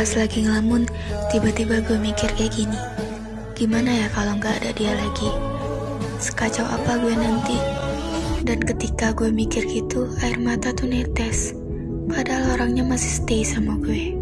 Pas lagi ngelamun, tiba-tiba gue mikir kayak gini. Gimana ya kalau nggak ada dia lagi? Sekacau apa gue nanti? Dan ketika gue mikir gitu, air mata tuh netes. Padahal orangnya masih stay sama gue.